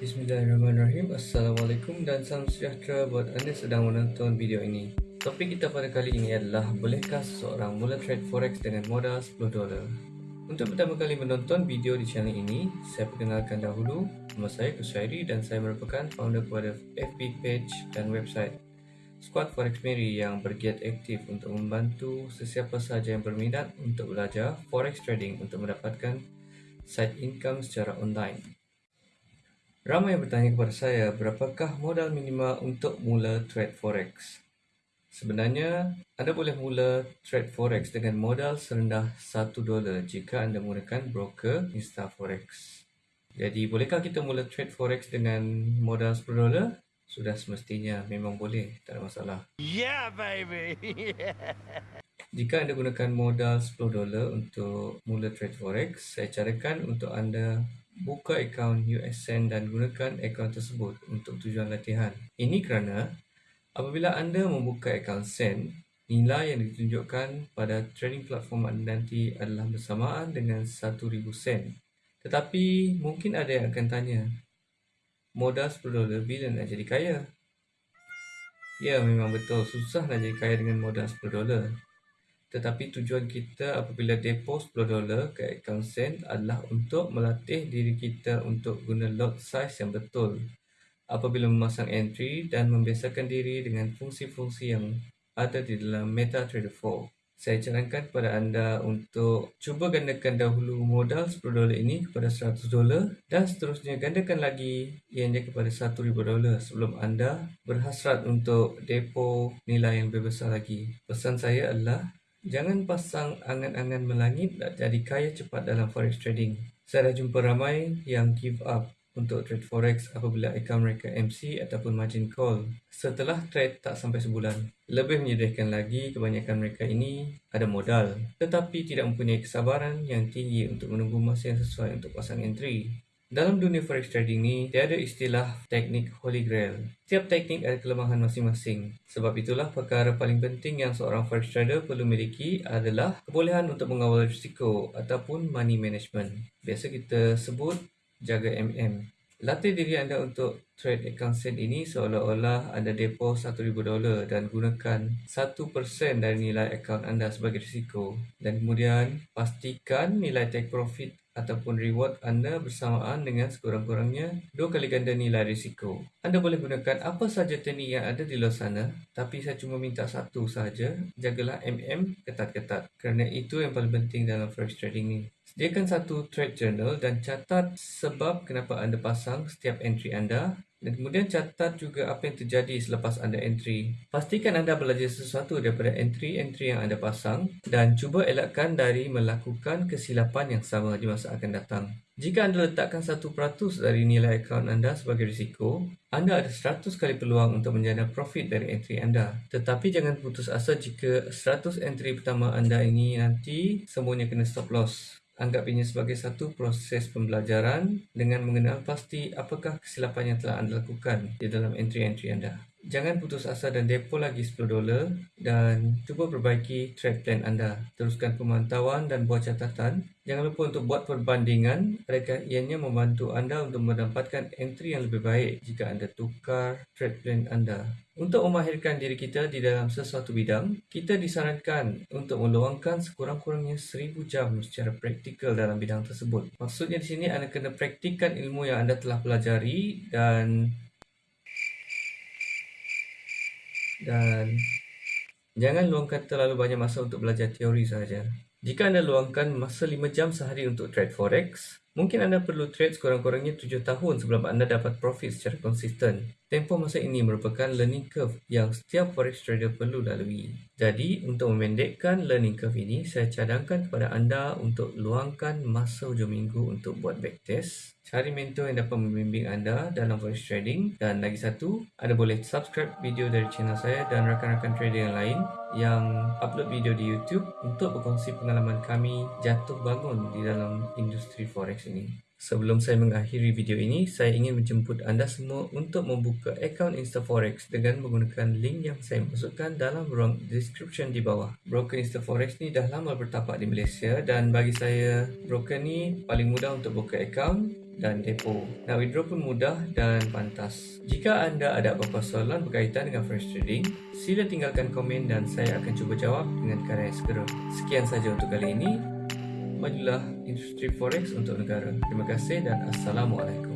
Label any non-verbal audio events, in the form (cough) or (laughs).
Bismillahirrahmanirrahim Assalamualaikum dan salam sejahtera buat anda sedang menonton video ini Topik kita pada kali ini adalah Bolehkah seseorang mula trade forex dengan modal 10 dolar? Untuk pertama kali menonton video di channel ini Saya perkenalkan dahulu Nama saya Kusyairi dan saya merupakan founder kepada FB page dan website Squad Forex Mary yang bergiat aktif untuk membantu sesiapa sahaja yang berminat untuk belajar forex trading untuk mendapatkan side income secara online. Ramai yang bertanya kepada saya, berapakah modal minimal untuk mula trade forex? Sebenarnya, anda boleh mula trade forex dengan modal serendah 1 dolar jika anda menggunakan broker InstaForex. Jadi, bolehkah kita mula trade forex dengan modal 10 dolar? sudah semestinya memang boleh, tak ada masalah. Yeah, baby. (laughs) Jika anda gunakan modal 10 dolar untuk mula trade forex, saya carakan untuk anda buka akaun USN dan gunakan akaun tersebut untuk tujuan latihan. Ini kerana apabila anda membuka akaun SEN, nilai yang ditunjukkan pada trading platform anda nanti adalah bersamaan dengan 1000 sen. Tetapi mungkin ada yang akan tanya, modal 10 dolar bila nak jadi kaya? Ya, memang betul. Susah nak jadi kaya dengan modal 10 dolar. Tetapi tujuan kita apabila depo 10 dolar ke akaun sen adalah untuk melatih diri kita untuk guna lot size yang betul. Apabila memasang entry dan membiasakan diri dengan fungsi-fungsi yang ada di dalam MetaTrader 4 saya carankan kepada anda untuk cuba gandakan dahulu modal 10 dolar ini kepada 100 dolar dan seterusnya gandakan lagi ianya kepada 1000 dolar sebelum anda berhasrat untuk depo nilai yang lebih besar lagi. Pesan saya adalah jangan pasang angan-angan melangit nak jadi kaya cepat dalam forex trading. Saya dah jumpa ramai yang give up untuk trade forex apabila akaun mereka MC ataupun margin call setelah trade tak sampai sebulan. Lebih menyedihkan lagi kebanyakan mereka ini ada modal tetapi tidak mempunyai kesabaran yang tinggi untuk menunggu masa yang sesuai untuk pasang entry. Dalam dunia forex trading ni, tiada istilah teknik holy grail. Tiap teknik ada kelemahan masing-masing. Sebab itulah perkara paling penting yang seorang forex trader perlu miliki adalah kebolehan untuk mengawal risiko ataupun money management. Biasa kita sebut jaga MM. Latih diri anda untuk trade account sen ini seolah-olah anda depo 1000 dolar dan gunakan 1% dari nilai akaun anda sebagai risiko dan kemudian pastikan nilai take profit ataupun reward anda bersamaan dengan sekurang-kurangnya dua kali ganda nilai risiko. Anda boleh gunakan apa sahaja teknik yang ada di luar sana, tapi saya cuma minta satu sahaja, jagalah MM ketat-ketat kerana itu yang paling penting dalam forex trading ni. Sediakan satu trade journal dan catat sebab kenapa anda pasang setiap entry anda dan kemudian catat juga apa yang terjadi selepas anda entry. Pastikan anda belajar sesuatu daripada entry-entry yang anda pasang dan cuba elakkan dari melakukan kesilapan yang sama di masa akan datang. Jika anda letakkan 1% dari nilai akaun anda sebagai risiko, anda ada 100 kali peluang untuk menjana profit dari entry anda. Tetapi jangan putus asa jika 100 entry pertama anda ini nanti semuanya kena stop loss. Anggap ini sebagai satu proses pembelajaran dengan mengenal pasti apakah kesilapan yang telah anda lakukan di dalam entry-entry anda. Jangan putus asa dan depo lagi 10 dolar dan cuba perbaiki trade plan anda. Teruskan pemantauan dan buat catatan. Jangan lupa untuk buat perbandingan mereka ianya membantu anda untuk mendapatkan entry yang lebih baik jika anda tukar trade plan anda. Untuk memahirkan diri kita di dalam sesuatu bidang, kita disarankan untuk meluangkan sekurang-kurangnya 1000 jam secara praktikal dalam bidang tersebut. Maksudnya di sini anda kena praktikkan ilmu yang anda telah pelajari dan dan jangan luangkan terlalu banyak masa untuk belajar teori sahaja. Jika anda luangkan masa 5 jam sehari untuk trade forex, mungkin anda perlu trade sekurang-kurangnya 7 tahun sebelum anda dapat profit secara konsisten. Tempoh masa ini merupakan learning curve yang setiap forex trader perlu lalui. Jadi, untuk memendekkan learning curve ini, saya cadangkan kepada anda untuk luangkan masa hujung minggu untuk buat backtest cari mentor yang dapat membimbing anda dalam forex trading dan lagi satu, anda boleh subscribe video dari channel saya dan rakan-rakan trader yang lain yang upload video di YouTube untuk berkongsi pengalaman kami jatuh bangun di dalam industri forex ini. Sebelum saya mengakhiri video ini, saya ingin menjemput anda semua untuk membuka akaun InstaForex dengan menggunakan link yang saya masukkan dalam ruang description di bawah. Broker InstaForex ni dah lama bertapak di Malaysia dan bagi saya, broker ni paling mudah untuk buka akaun dan depo. Nak withdraw pun mudah dan pantas. Jika anda ada apa-apa soalan berkaitan dengan forex trading, sila tinggalkan komen dan saya akan cuba jawab dengan cara segera. Sekian saja untuk kali ini. Majulah industri forex untuk negara. Terima kasih dan Assalamualaikum.